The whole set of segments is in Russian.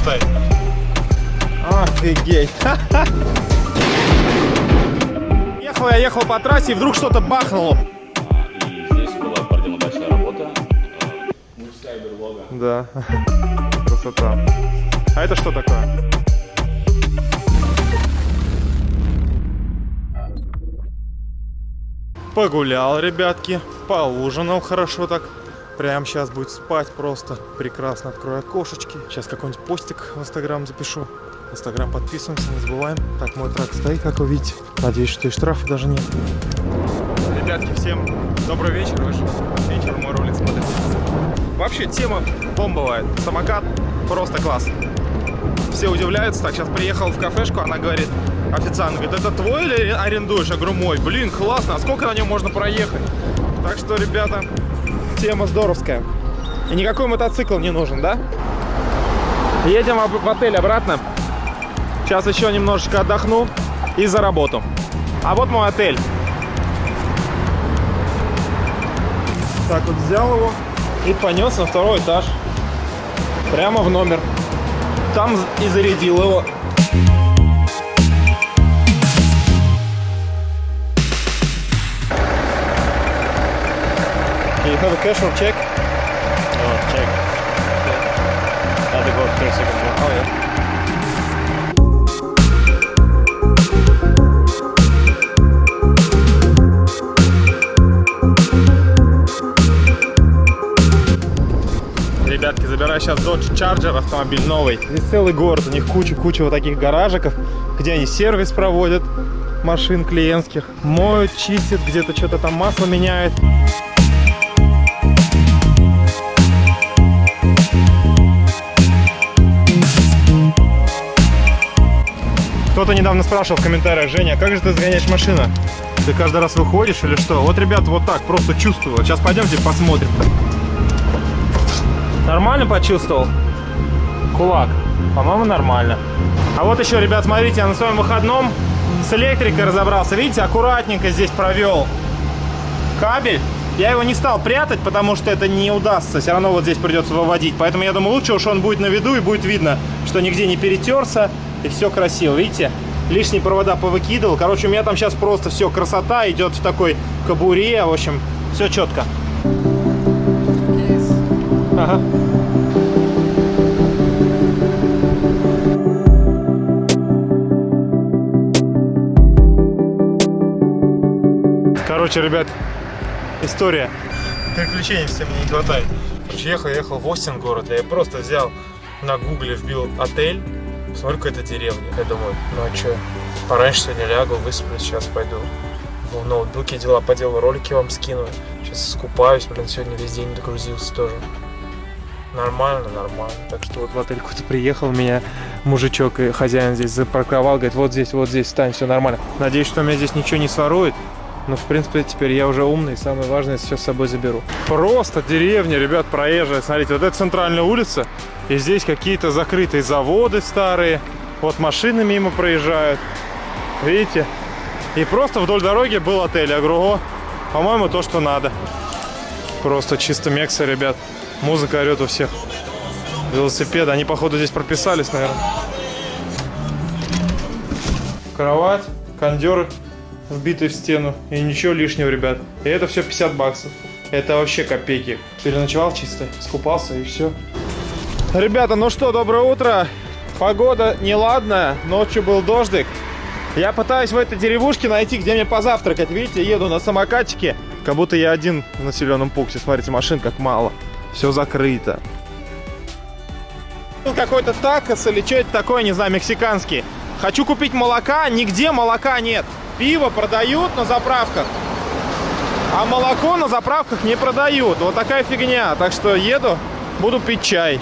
хватает. Офигеть. Ехал я ехал по трассе, и вдруг что-то бахнуло. Да, красота. А это что такое? Погулял, ребятки, поужинал хорошо так. Прям сейчас будет спать просто. Прекрасно открою окошечки. Сейчас какой-нибудь постик в Инстаграм запишу. Инстаграм подписываемся, не забываем. Так, мой трак стоит, как вы видите. Надеюсь, что и штрафа даже нет. Ребятки, всем добрый вечер. Вечер мой ролик смотрите. Вообще тема бомбовая. Самокат просто класс. Все удивляются. Так, сейчас приехал в кафешку, она говорит, официант говорит, это твой или арендуешь? Я говорю, мой. Блин, классно, а сколько на нем можно проехать? Так что, ребята, тема здоровская. И никакой мотоцикл не нужен, да? Едем в отель обратно. Сейчас еще немножечко отдохну и за работу. А вот мой отель. Так вот взял его и понес на второй этаж. Прямо в номер. Там и зарядил его. You have a cash or check? Oh, check. Надо было 3 секунды. Oh, yeah. Ребятки, забираю сейчас Dodge Charger, автомобиль новый. Здесь целый город, у них куча-куча вот таких гаражиков, где они сервис проводят машин клиентских, моют, чистят, где-то что-то там масло меняют. Кто-то недавно спрашивал в комментариях, Женя, как же ты загоняешь машину? Ты каждый раз выходишь или что? Вот, ребят, вот так, просто чувствую. Вот Сейчас пойдемте посмотрим. Нормально почувствовал? Кулак. По-моему, нормально. А вот еще, ребят, смотрите, я на своем выходном с электрикой разобрался. Видите, аккуратненько здесь провел кабель. Я его не стал прятать, потому что это не удастся. Все равно вот здесь придется выводить. Поэтому я думаю, лучше уж он будет на виду и будет видно, что нигде не перетерся. И все красиво. Видите? Лишние провода повыкидывал. Короче, у меня там сейчас просто все красота идет в такой кабуре. В общем, все четко. Ага. Короче, ребят, история. Приключений всем не хватает. Короче, ехал, ехал в Остин город. Я просто взял на гугле, вбил отель. Смотрю, какая-то деревня. Я думаю, ну а что, пораньше сегодня лягу, высплюсь, сейчас пойду в ноутбуке дела поделаю, ролики вам скину. Сейчас скупаюсь, блин, сегодня весь день догрузился тоже. Нормально, нормально. Так что вот в отель какой-то приехал, меня мужичок и хозяин здесь запарковал, говорит, вот здесь, вот здесь, стань, все нормально. Надеюсь, что меня здесь ничего не сворует. Но, в принципе, теперь я уже умный, самое важное, все с собой заберу. Просто деревня, ребят, проезжая. Смотрите, вот это центральная улица, и здесь какие-то закрытые заводы старые. Вот машины мимо проезжают. Видите? И просто вдоль дороги был отель. Я говорю, о, по-моему, то, что надо. Просто чисто мекса, ребят. Музыка орет у всех. Велосипеды. Они, походу, здесь прописались, наверное. Кровать, кондер вбитый в стену. И ничего лишнего, ребят. И это все 50 баксов. Это вообще копейки. Переночевал чисто, скупался и все. Ребята, ну что, доброе утро. Погода неладная, ночью был дождик. Я пытаюсь в этой деревушке найти, где мне позавтракать. Видите, еду на самокатчике, как будто я один в населенном пункте. Смотрите, машин как мало. Все закрыто. Тут Какой-то такос или что это такое, не знаю, мексиканский. Хочу купить молока, нигде молока нет. Пиво продают на заправках, а молоко на заправках не продают. Вот такая фигня. Так что еду, буду пить чай.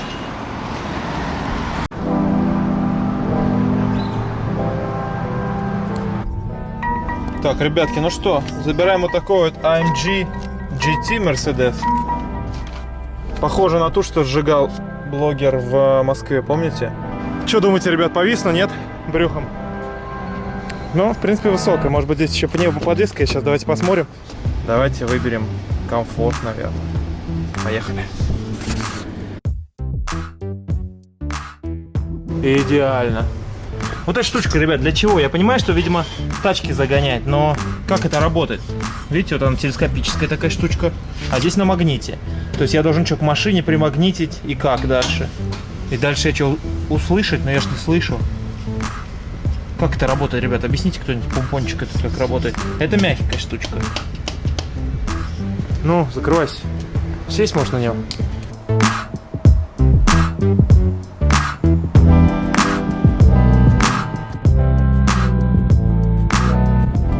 Так, ребятки, ну что, забираем вот такой вот AMG GT Mercedes. Похоже на ту, что сжигал блогер в Москве, помните? Что думаете, ребят, повисло, нет? Брюхом. Ну, в принципе, высокая. Может быть, здесь еще пневмоподвеска. Сейчас давайте посмотрим. Давайте выберем комфорт, наверное. Поехали. Идеально. Вот эта штучка, ребят, для чего? Я понимаю, что, видимо, тачки загонять, но как это работает? Видите, вот она телескопическая такая штучка, а здесь на магните. То есть я должен что, к машине примагнитить и как дальше? И дальше я что, услышать, но я же не слышу. Как это работает, ребят? Объясните кто-нибудь помпончик этот как работает. Это мягкая штучка. Ну, закрывайся. Сесть можно на нем.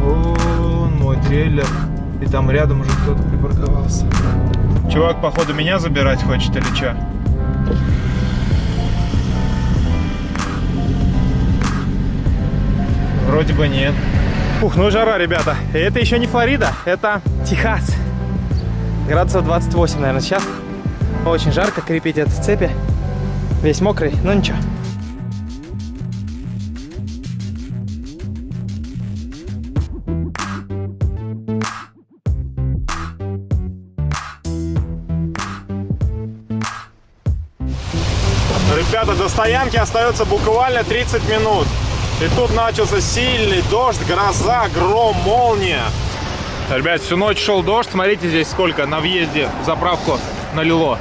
Вон мой трейлер. И там рядом уже кто-то припарковался. Чувак, походу, меня забирать хочет или что? Вроде бы нет. Ух, ну жара, ребята. И это еще не Флорида, это Техас. Градусов 28, наверное, сейчас. Очень жарко, крепить в цепи. Весь мокрый, но ничего. Ребята, до стоянки остается буквально 30 минут. И тут начался сильный дождь, гроза, гром, молния. Ребят, всю ночь шел дождь. Смотрите здесь сколько на въезде заправку налило.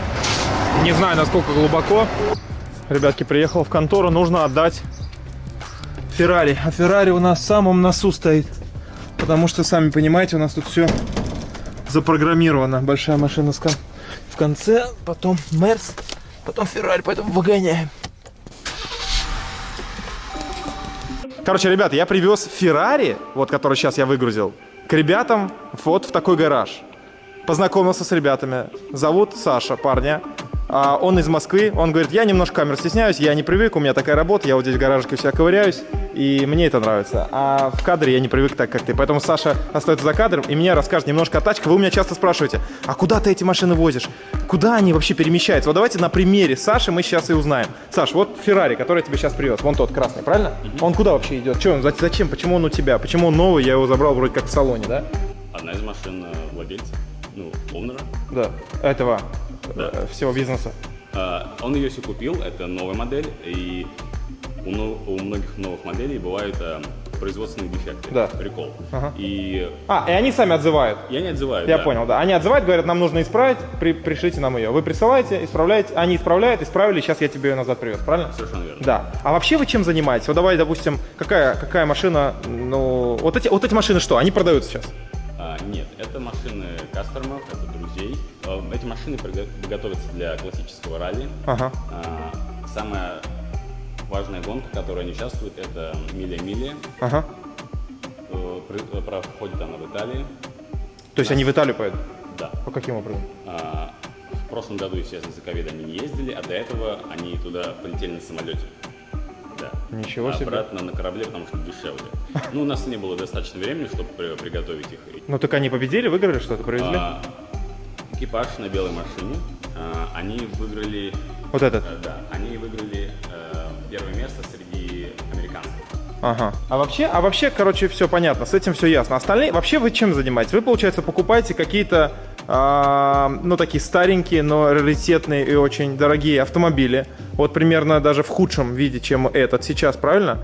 Не знаю, насколько глубоко. Ребятки, приехал в контору, нужно отдать Феррари. А Феррари у нас в самом носу стоит. Потому что, сами понимаете, у нас тут все запрограммировано. Большая машина в конце, потом Мерс, потом Феррари, поэтому выгоняем. Короче, ребята, я привез Феррари, вот который сейчас я выгрузил, к ребятам вот в такой гараж. Познакомился с ребятами. Зовут Саша, парня. А, он из Москвы. Он говорит, я немножко камер стесняюсь, я не привык, у меня такая работа, я вот здесь в гаражике у себя ковыряюсь, и мне это нравится. А в кадре я не привык так, как ты. Поэтому Саша остается за кадром и мне расскажет немножко о тачках. Вы у меня часто спрашиваете, а куда ты эти машины возишь? Куда они вообще перемещаются? Вот давайте на примере Саши мы сейчас и узнаем. Саш, вот Феррари, который я тебе сейчас привез, вон тот красный, правильно? Он куда вообще идет? Че он, зачем? Почему он у тебя? Почему он новый? Я его забрал вроде как в салоне, да? Одна из машин э, владельца, ну, оунера. Да. Этого Да. э, всего бизнеса. А, Он ее все купил, это новая модель, и у, у многих новых моделей бывают э, производственные дефекты. Да. Прикол. Ага. И А, и они сами отзывают. я не отзываю. Я да. понял, да. Они отзывают, говорят, нам нужно исправить, при, пришлите нам ее. Вы присылаете, исправляете, они исправляют, исправили, сейчас я тебе ее назад привез, правильно? Совершенно верно. Да. А вообще вы чем занимаетесь? Вот давай, допустим, какая, какая машина, ну, вот эти, вот эти машины что, они продаются сейчас? А, нет, это машины кастомеров, это друзей. Э, Эти машины готовятся для классического ралли. Ага. А, Самая важная гонка, в которой они участвуют, это миля-миля. Ага. Э, при- Проходит она в Италии. То есть они в Италию поедут? Да. По каким образом? А, В прошлом году, естественно, из-за ковида они не ездили, а до этого они туда полетели на самолете. Да. Ничего а себе. Обратно на корабле, потому что дешевле. Ну, у нас не было достаточно времени, чтобы при- приготовить их. Ну так они победили, выиграли что-то, привезли? А, экипаж на белой машине, а, они выиграли, Вот этот. э, да, они выиграли э, первое место среди американцев. Ага. А вообще, а вообще, короче, все понятно, с этим все ясно. Остальные, вообще вы чем занимаетесь? Вы, получается, покупаете какие-то, а, ну, такие старенькие, но раритетные и очень дорогие автомобили. Вот примерно даже в худшем виде, чем этот сейчас, правильно?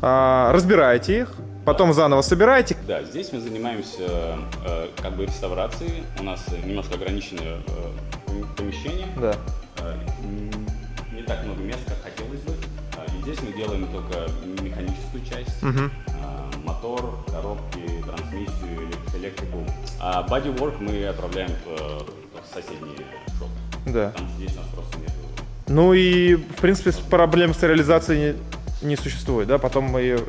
А, разбираете их, потом заново собираете. Да, здесь мы занимаемся э, как бы реставрацией. У нас немножко ограниченное э, пом- помещение. Да. Э, Не так много мест, как хотелось бы. А, И здесь мы делаем только механическую часть. А, Мотор, коробки, трансмиссию, элек- электрику. А bodywork мы отправляем в, э, в соседний шоп. Да. Что здесь у нас просто нет. Ну и, в принципе, проблем с реализацией не, существует, да? Потом вы ее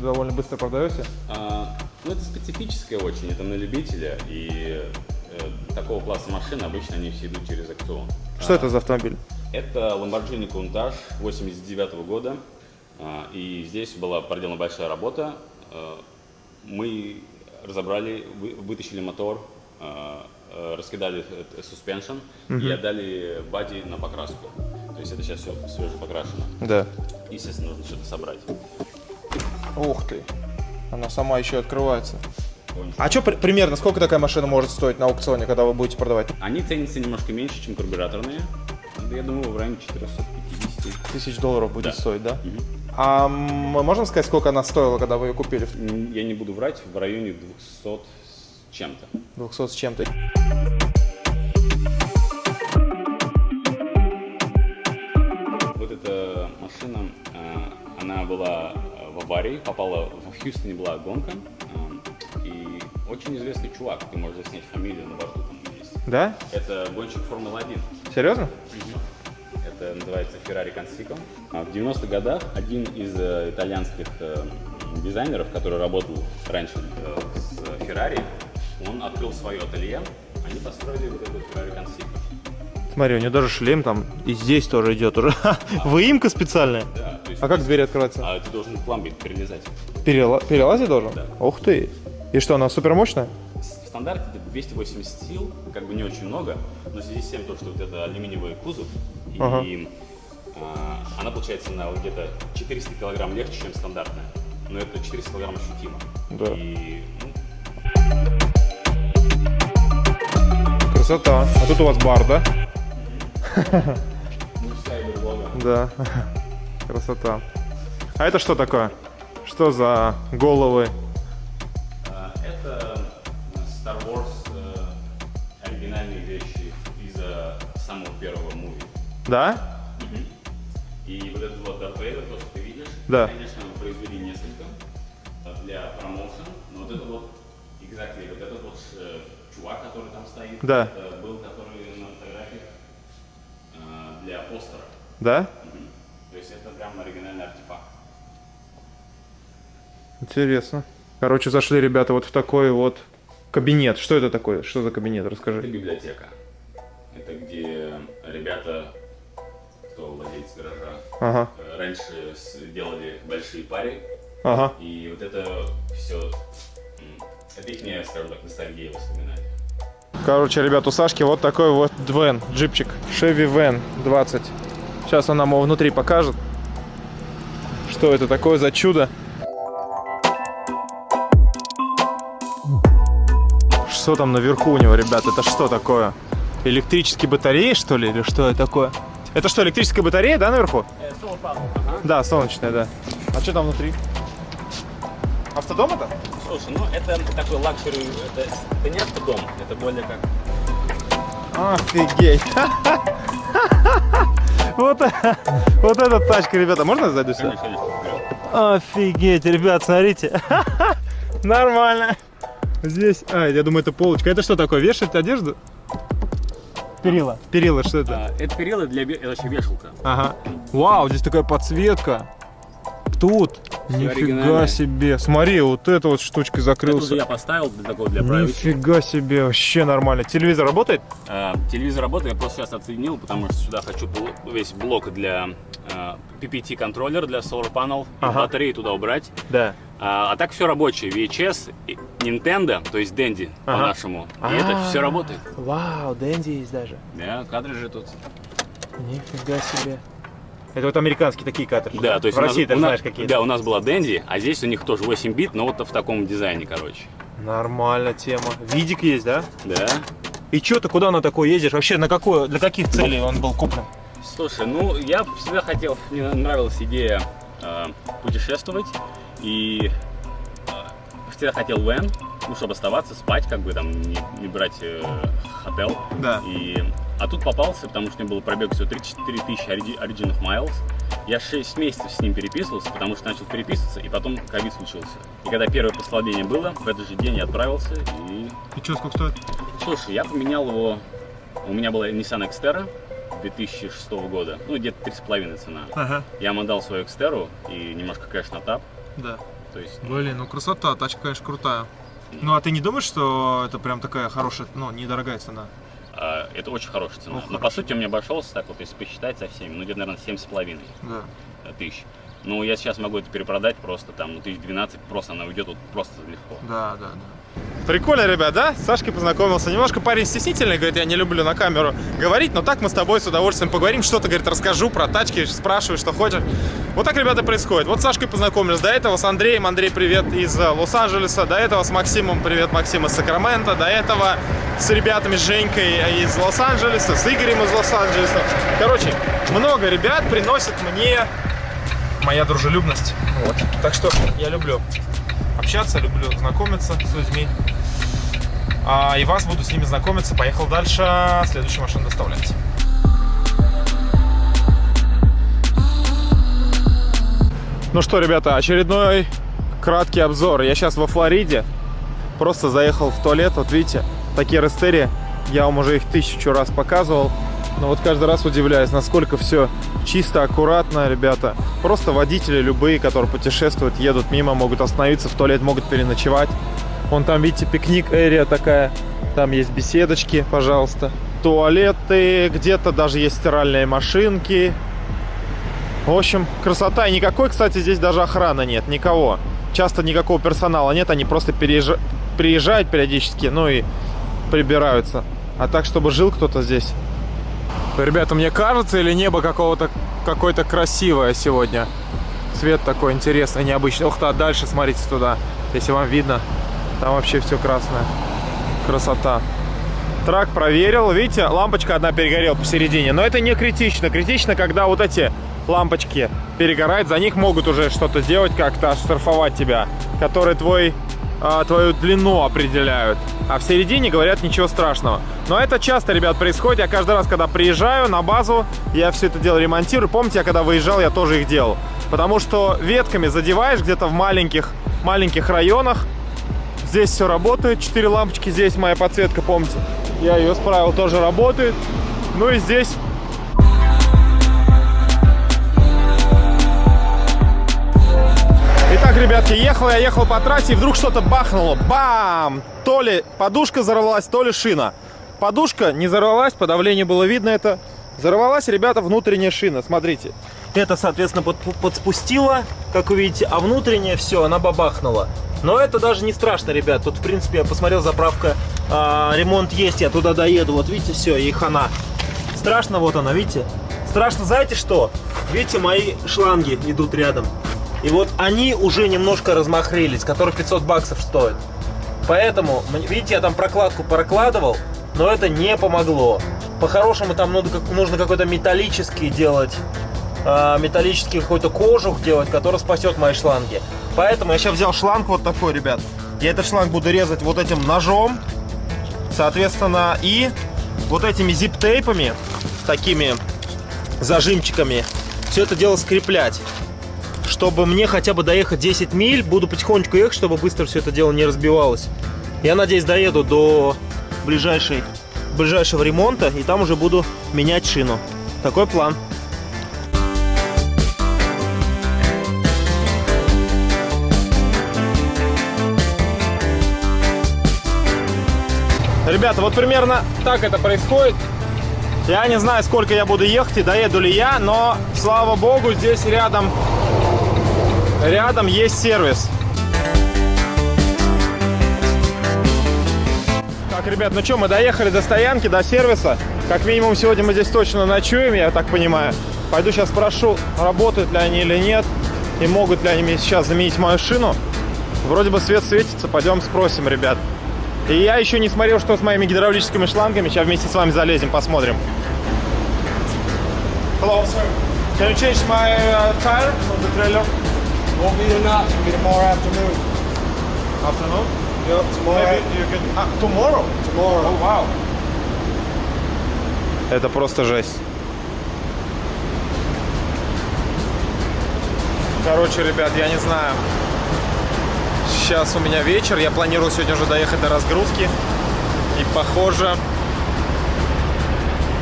довольно быстро продаете. А, Ну, это специфическое очень, это на любителя. И э, такого класса машин обычно они все идут через аукцион. Что это за автомобиль? Это Lamborghini Countach 89 года. А, И здесь была проделана большая работа. А, Мы разобрали, вы- вытащили мотор, а, а, раскидали э, suspension и отдали бади на покраску. То есть это сейчас все свеже покрашено. Да. Естественно, нужно что-то собрать. Ух ты. Она сама еще открывается. А что примерно, сколько такая машина может стоить на аукционе, когда вы будете продавать? Они ценятся немножко меньше, чем карбюраторные. Я думаю, в районе 450. тысяч долларов будет Да. стоить, да? Мгм. А мы можем сказать, сколько она стоила, когда вы ее купили? Я не буду врать, в районе 200 с чем-то. 200 с чем-то. Была в аварии, попала в Хьюстоне была гонка, э, и очень известный чувак, ты можешь заснять фамилию на борту там есть. Да? Это гонщик Формулы-1. Серьезно? Это называется Ferrari Consico. А В 90-х годах один из э, итальянских э, дизайнеров, который работал раньше э, с Ferrari, он открыл свое ателье, они построили вот этот Ferrari Consico. Смотри, у нее даже шлем там и здесь тоже идет уже. Выемка специальная. Да, А как дверь открывается? а ты должен пломбить, перелезать. Перела... Перелазить должен? Да. Ух ты. И что, она супер мощная? В стандарте где-то 280 сил, как бы не очень много, но в связи с тем, то, что вот это алюминиевый кузов, и Ага. а, она получается на вот где-то 400 килограмм легче, чем стандартная. Но это 400 килограмм ощутимо. Да. И ну, Красота. А тут у вас бар, да? берлога. Да. Красота. А это что такое? Что за головы? А, Это Star Wars э, оригинальные вещи из э, самого первого муви. Да? И вот этот вот Darth Vader, то, что ты видишь, Да. конечно, мы произвели несколько э, для промоушен, но вот это вот, exactly, вот этот вот э, чувак, который там стоит, Да. был, который на фотографиях э, для постера. Да? Мгм. Есть это прям оригинальный артефакт. Интересно. Короче, зашли ребята вот в такой вот кабинет. Что это такое? Что за кабинет? Это Расскажи. библиотека. Это где ребята, кто владелец гаража, Ага. э, раньше делали большие пари, Ага. и вот это все, это их, скажем так, ностальгия воспоминания. Короче, ребят, у Сашки вот такой вот вен, джипчик. Chevy Van 20. Сейчас он нам его внутри покажет. Что это такое за чудо? Что там наверху у него, ребят? Это что такое? Электрические батареи, что ли? Или что это такое? Это что, электрическая батарея, да, наверху? Да, солнечная, да. А что там внутри? Автодом это? Слушай, ну это такой luxury, это, это не автодом, это более как... Офигеть! Вот, вот эта тачка, ребята. Можно зайду сюда? Офигеть, ребят, смотрите. Нормально. Здесь, а, я думаю, это полочка. Это что такое, вешать одежду? Перила. Перила, что это? А, это перила для... Это вообще вешалка. Ага. Вау, здесь такая подсветка. Тут. Нифига себе. Смотри, вот эта вот штучка Это уже закрылся. я поставил для такого, для правильности. Нифига себе, вообще нормально. Телевизор работает? А, телевизор работает, я просто сейчас отсоединил, потому что сюда хочу весь блок для а, PPT контроллер для Solar Panel, и Ага. батареи туда убрать. Да. А, а так все рабочее. VHS, и Nintendo, то есть Dendy Ага. по-нашему. И это А. все работает. Вау, Дэнди есть даже. Да, картриджи тут. Нифига себе. Это вот американские такие картриджи. Да, то есть в нас- России ты знаешь какие. Да, у нас была Dendy, а здесь у них тоже 8 бит, но вот в таком дизайне, короче. Нормально тема. Видик есть, да? Да. И что ты куда на такой ездишь? Вообще на какое, для каких целей он был куплен? Слушай, ну я всегда хотел, мне нравилась идея э, путешествовать и э, всегда хотел вен, ну чтобы оставаться, спать, как бы там не, не брать э, хотел. Да. И, а тут попался, потому что у него был пробег всего 34 тысячи ориги- Origin Miles. Я 6 месяцев с ним переписывался, потому что начал переписываться, и потом ковид случился. И когда первое послабление было, в этот же день я отправился, и И что, сколько стоит? Слушай, я поменял его. У меня была Nissan Xterra 2006 года, ну где-то 3,5 цена. Ага, Я ему отдал свою Xterra и немножко на тап. да. То есть, Блин, ну красота, тачка, конечно, крутая. Ну а ты не думаешь, что это прям такая хорошая, ну, недорогая цена? Это очень хорошая цена. Ну, Но по сути у меня обошелся так вот, если посчитать со всеми, ну где-то, наверное, 7,5 Да. тысяч. Ну, я сейчас могу это перепродать просто там, ну, тысяч 12, просто она уйдет вот просто легко. Да, да, да. Прикольно, ребят, да? С Сашкой познакомился. Немножко парень стеснительный, говорит, я не люблю на камеру говорить, но так мы с тобой с удовольствием поговорим, что-то, говорит, расскажу про тачки, спрашиваю, что хочешь. Вот так, ребята, происходит. Вот с Сашкой познакомились, до этого с Андреем, Андрей, привет, из э, Лос-Анджелеса, до этого с Максимом, привет, Максим из Сакрамента, до этого с ребятами, с Женькой из Лос-Анджелеса, с Игорем из Лос-Анджелеса. Короче, много ребят приносят мне моя дружелюбность. Вот. Так что я люблю общаться, люблю знакомиться с людьми. А, и вас буду с ними знакомиться. Поехал дальше, следующую машину доставлять. Ну что, ребята, очередной краткий обзор. Я сейчас во Флориде. Просто заехал в туалет. Вот видите, такие растерии. Я вам уже их тысячу раз показывал. Но вот каждый раз удивляюсь, насколько все чисто, аккуратно, ребята. Просто водители любые, которые путешествуют, едут мимо, могут остановиться в туалет, могут переночевать. Вон там, видите, пикник-эрия такая. Там есть беседочки, пожалуйста. Туалеты, где-то даже есть стиральные машинки. В общем, красота. И никакой, кстати, здесь даже охраны нет, никого. Часто никакого персонала нет, они просто переезж... приезжают периодически, ну и прибираются. А так, чтобы жил кто-то здесь. Ребята, мне кажется, или небо какого-то какое-то красивое сегодня? Цвет такой интересный, необычный. Ух ты, а дальше смотрите туда, если вам видно. Там вообще все красное. Красота. Трак проверил. Видите, лампочка одна перегорела посередине. Но это не критично. Критично, когда вот эти лампочки перегорают. За них могут уже что-то сделать, как-то оштрафовать тебя. Которые твой, а, твою длину определяют. А в середине говорят ничего страшного. Но это часто, ребят, происходит. Я каждый раз, когда приезжаю на базу, я все это дело ремонтирую. Помните, я когда выезжал, я тоже их делал. Потому что ветками задеваешь где-то в маленьких, маленьких районах, Здесь все работает, 4 лампочки, здесь моя подсветка, помните, я ее справил, тоже работает. Ну и здесь Ребятки, ехал я, ехал по трассе, и вдруг что-то бахнуло. Бам! То ли подушка взорвалась, то ли шина. Подушка не взорвалась, по давлению было видно это. Взорвалась, ребята, внутренняя шина, смотрите. Это, соответственно, под, подспустило, как вы видите, а внутренняя все, она бабахнула. Но это даже не страшно, ребят. Тут, в принципе, я посмотрел, заправка, э, ремонт есть, я туда доеду. Вот видите, все, и хана. Страшно, вот она, видите? Страшно, знаете что? Видите, мои шланги идут рядом. И вот они уже немножко размахрились, которые 500 баксов стоят. Поэтому, видите, я там прокладку прокладывал, но это не помогло. По-хорошему там нужно какой-то металлический делать, э, металлический какой-то кожух делать, который спасет мои шланги. Поэтому я сейчас взял шланг вот такой, ребят. Я этот шланг буду резать вот этим ножом. Соответственно, и вот этими зип-тейпами, такими зажимчиками, все это дело скреплять. Чтобы мне хотя бы доехать 10 миль, буду потихонечку ехать, чтобы быстро все это дело не разбивалось. Я надеюсь, доеду до ближайшей, ближайшего ремонта, и там уже буду менять шину. Такой план. Ребята, вот примерно так это происходит. Я не знаю, сколько я буду ехать и доеду ли я, но, слава богу, здесь рядом, рядом есть сервис. Так, ребят, ну что, мы доехали до стоянки, до сервиса. Как минимум сегодня мы здесь точно ночуем, я так понимаю. Пойду сейчас спрошу, работают ли они или нет, и могут ли они мне сейчас заменить мою шину. Вроде бы свет светится, пойдем спросим, ребят. И я еще не смотрел, что с моими гидравлическими шлангами. Сейчас вместе с вами залезем, посмотрим. Hello, sir. Can you change my uh, tire on the trailer? Won't be tonight, it'll be tomorrow afternoon. Afternoon? Yep, tomorrow. Maybe you can... Ah, tomorrow? Tomorrow. Oh, wow. Это просто жесть. Короче, ребят, я не знаю. Сейчас у меня вечер, я планирую сегодня уже доехать до разгрузки. И похоже...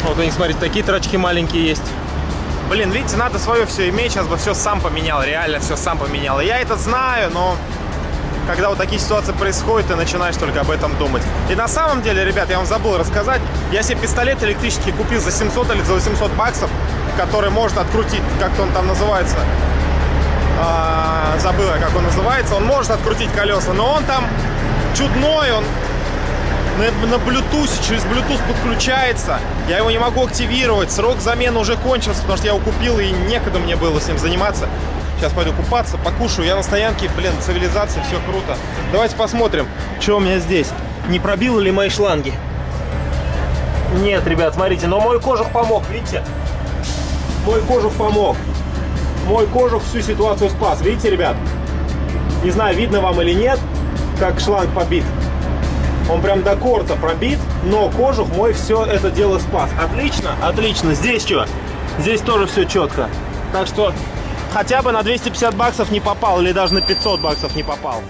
Вот они, смотрите, такие трачки маленькие есть. Блин, видите, надо свое все иметь, сейчас бы все сам поменял, реально все сам поменял. Я это знаю, но когда вот такие ситуации происходят, ты начинаешь только об этом думать. И на самом деле, ребят, я вам забыл рассказать, я себе пистолет электрический купил за 700 или за 800 баксов, который можно открутить, как-то он там называется, а, забыла, как он называется. Он может открутить колеса, но он там чудной, он на, на Bluetooth, через Bluetooth подключается. Я его не могу активировать. Срок замены уже кончился, потому что я его купил и некогда мне было с ним заниматься. Сейчас пойду купаться, покушаю. Я на стоянке, блин, цивилизация, все круто. Давайте посмотрим, что у меня здесь. Не пробило ли мои шланги? Нет, ребят, смотрите, но мой кожух помог, видите? Мой кожух помог. Мой кожух всю ситуацию спас. Видите, ребят? Не знаю, видно вам или нет, как шланг побит. Он прям до корта пробит, но кожух мой все это дело спас. Отлично, отлично. Здесь что? Здесь тоже все четко. Так что хотя бы на 250 баксов не попал, или даже на 500 баксов не попал.